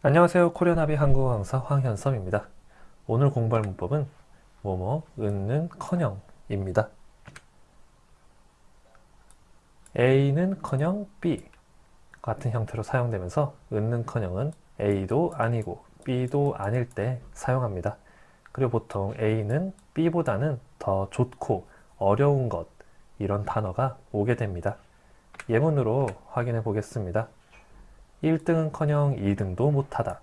안녕하세요. 코리아나비 한국어 강사 황현섭입니다. 오늘 공부할 문법은 뭐뭐 은는 커녕 입니다. A는 커녕 B 같은 형태로 사용되면서 은는 커녕은 A도 아니고 B도 아닐 때 사용합니다. 그리고 보통 A는 B보다는 더 좋고 어려운 것 이런 단어가 오게 됩니다. 예문으로 확인해 보겠습니다 1등은 커녕 2등도 못하다.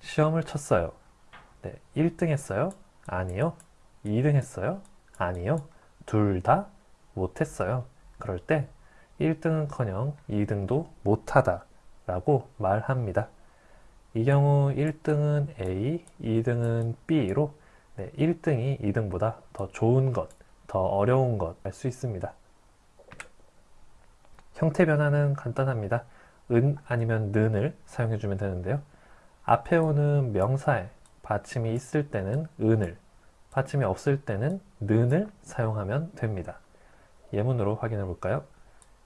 시험을 쳤어요. 네, 1등 했어요? 아니요. 2등 했어요? 아니요. 둘 다 못했어요. 그럴 때 1등은 커녕 2등도 못하다 라고 말합니다. 이 경우 1등은 A, 2등은 B로 네, 1등이 2등보다 더 좋은 것, 더 어려운 것 알 수 있습니다. 형태 변화는 간단합니다. 은 아니면 는을 사용해 주면 되는데요. 앞에 오는 명사에 받침이 있을 때는 은을, 받침이 없을 때는 는을 사용하면 됩니다. 예문으로 확인해 볼까요?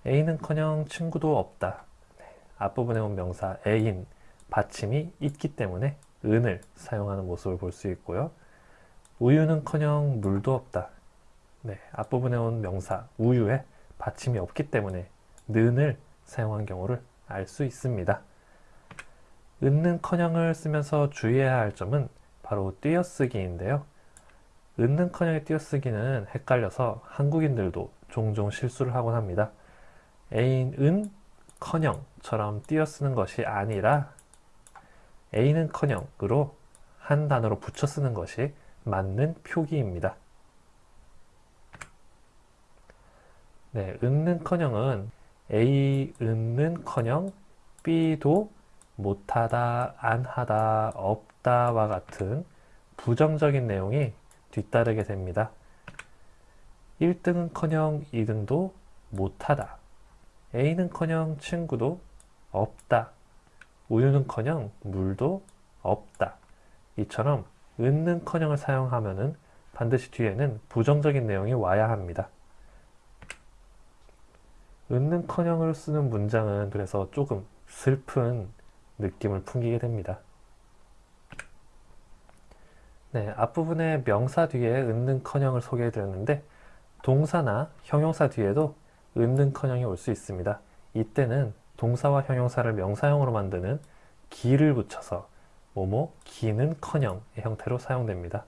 A는커녕 친구도 없다. 네, 앞부분에 온 명사 A인 받침이 있기 때문에 은을 사용하는 모습을 볼 수 있고요. 우유는커녕 물도 없다. 네, 앞부분에 온 명사 우유에 받침이 없기 때문에 는을 사용한 경우를 알 수 있습니다. 은는커녕을 쓰면서 주의해야 할 점은 바로 띄어쓰기인데요. 은는커녕의 띄어쓰기는 헷갈려서 한국인들도 종종 실수를 하곤 합니다. 애인 은 커녕처럼 띄어쓰는 것이 아니라 A는 커녕으로 한 단어로 붙여 쓰는 것이 맞는 표기입니다. 네, 은는 커녕은 A 은는커녕 B도 못하다, 안하다, 없다와 같은 부정적인 내용이 뒤따르게 됩니다. 1등은커녕 2등도 못하다. A는커녕 친구도 없다. 우유는커녕 물도 없다. 이처럼 은는커녕을 사용하면 반드시 뒤에는 부정적인 내용이 와야 합니다. 은는커녕을 쓰는 문장은 그래서 조금 슬픈 느낌을 풍기게 됩니다. 네, 앞부분에 명사 뒤에 은는커녕을 소개해 드렸는데 동사나 형용사 뒤에도 은는커녕이 올 수 있습니다. 이때는 동사와 형용사를 명사형으로 만드는 기를 붙여서 뭐뭐 기는커녕의 형태로 사용됩니다.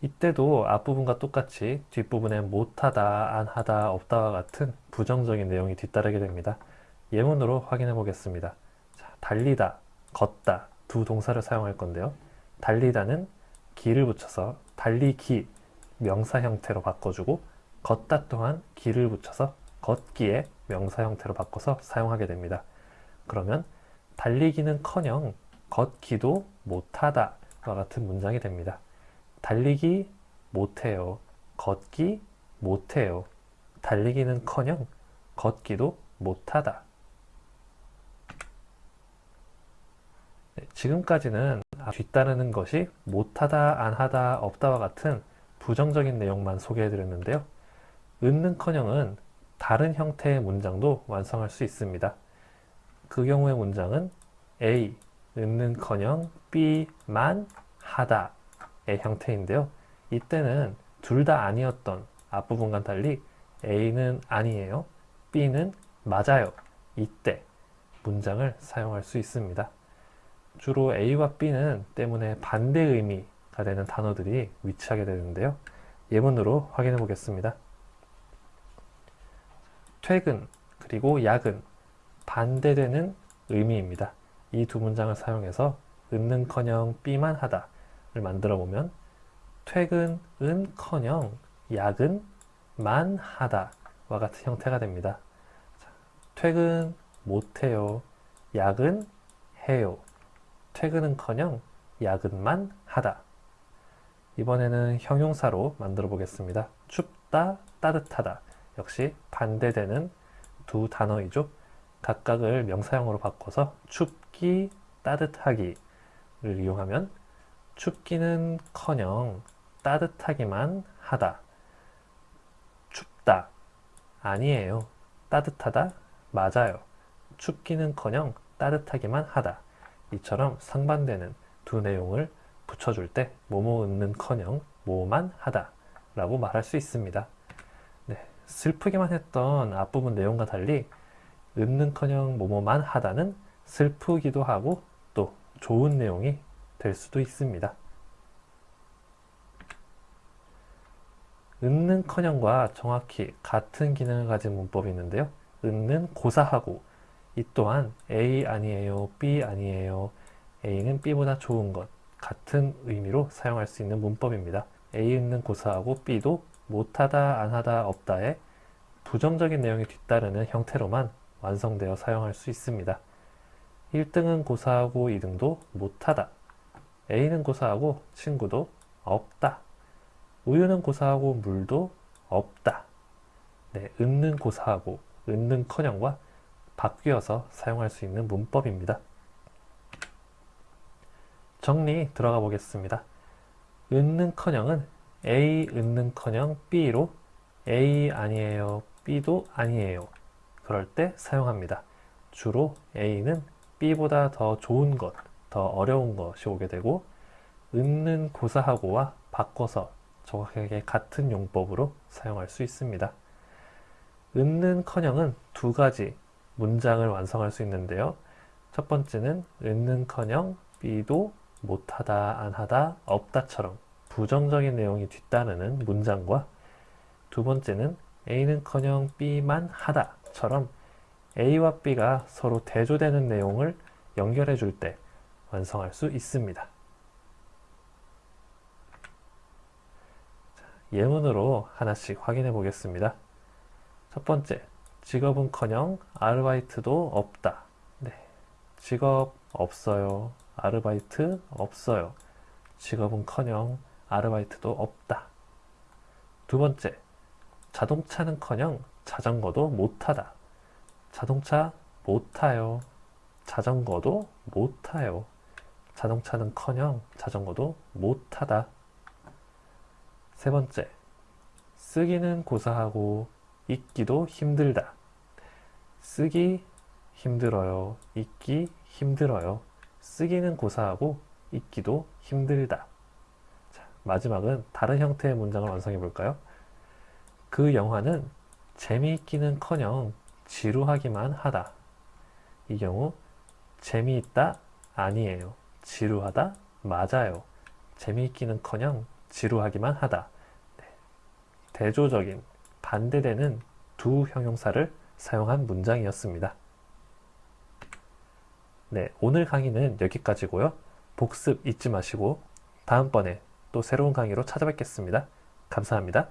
이때도 앞부분과 똑같이 뒷부분에 못하다, 안하다, 없다와 같은 부정적인 내용이 뒤따르게 됩니다. 예문으로 확인해 보겠습니다. 자, 달리다, 걷다 두 동사를 사용할 건데요. 달리다는 기를 붙여서 달리기 명사 형태로 바꿔주고 걷다 또한 기를 붙여서 걷기의 명사 형태로 바꿔서 사용하게 됩니다. 그러면 달리기는 커녕 걷기도 못하다 와 같은 문장이 됩니다. 달리기 못해요. 걷기 못해요. 달리기는 커녕 걷기도 못하다. 네, 지금까지는 뒤따르는 것이 못하다, 안하다, 없다와 같은 부정적인 내용만 소개해드렸는데요. 은는커녕은 다른 형태의 문장도 완성할 수 있습니다. 그 경우의 문장은 A, 은는커녕 B만 하다 의 형태인데요. 이때는 둘 다 아니었던 앞부분과 달리 A는 아니에요. B는 맞아요. 이때 문장을 사용할 수 있습니다. 주로 A와 B는 때문에 반대 의미가 되는 단어들이 위치하게 되는데요. 예문으로 확인해 보겠습니다. 퇴근 그리고 야근 반대되는 의미입니다. 이 두 문장을 사용해서 은는커녕 B만 하다 을 만들어 보면 퇴근은 커녕 야근만 하다 와 같은 형태가 됩니다. 퇴근 못해요. 야근 해요. 퇴근은 커녕 야근만 하다. 이번에는 형용사로 만들어 보겠습니다. 춥다, 따뜻하다. 역시 반대되는 두 단어이죠. 각각을 명사형으로 바꿔서 춥기, 따뜻하기를 이용하면 춥기는 커녕 따뜻하기만 하다. 춥다. 아니에요. 따뜻하다. 맞아요. 춥기는 커녕 따뜻하기만 하다. 이처럼 상반되는 두 내용을 붙여줄 때 뭐뭐 은는커녕 뭐만 하다 라고 말할 수 있습니다. 네, 슬프기만 했던 앞부분 내용과 달리 은는커녕 뭐뭐만 하다는 슬프기도 하고 또 좋은 내용이 될 수도 있습니다. 은는커녕과 정확히 같은 기능을 가진 문법이 있는데요. 은는 고사하고 이 또한 A 아니에요, B 아니에요, A는 B보다 좋은 것 같은 의미로 사용할 수 있는 문법입니다. A는 고사하고 B도 못하다, 안하다, 없다에 부정적인 내용이 뒤따르는 형태로만 완성되어 사용할 수 있습니다. 1등은 고사하고 2등도 못하다. A는 고사하고 친구도 없다. 우유는 고사하고 물도 없다. 네, 은는 고사하고 은는커녕과 바뀌어서 사용할 수 있는 문법입니다. 정리 들어가 보겠습니다. 은는커녕은 A 은는커녕 B로 A 아니에요, B도 아니에요. 그럴 때 사용합니다. 주로 A는 B보다 더 좋은 것, 더 어려운 것이 오게 되고 은는 고사하고와 바꿔서 정확하게 같은 용법으로 사용할 수 있습니다. 은는커녕은 두 가지 문장을 완성할 수 있는데요. 첫 번째는 은는커녕 B도 못하다, 안하다, 없다처럼 부정적인 내용이 뒤따르는 문장과 두 번째는 A는커녕 B만 하다처럼 A와 B가 서로 대조되는 내용을 연결해 줄 때 완성할 수 있습니다. 예문으로 하나씩 확인해 보겠습니다. 첫 번째, 직업은커녕 아르바이트도 없다. 네, 직업 없어요. 아르바이트 없어요. 직업은커녕 아르바이트도 없다. 두 번째, 자동차는커녕 자전거도 못하다. 자동차 못 타요. 자전거도 못 타요. 자동차는커녕 자전거도 못 타다. 세 번째, 쓰기는 고사하고 읽기도 힘들다. 쓰기 힘들어요. 읽기 힘들어요. 쓰기는 고사하고 읽기도 힘들다. 자, 마지막은 다른 형태의 문장을 완성해 볼까요? 그 영화는 재미있기는 커녕 지루하기만 하다. 이 경우 재미있다 아니에요. 지루하다 맞아요. 재미있기는커녕 지루하기만 하다. 네. 대조적인 반대되는 두 형용사를 사용한 문장이었습니다. 네, 오늘 강의는 여기까지고요. 복습 잊지 마시고 다음번에 또 새로운 강의로 찾아뵙겠습니다. 감사합니다.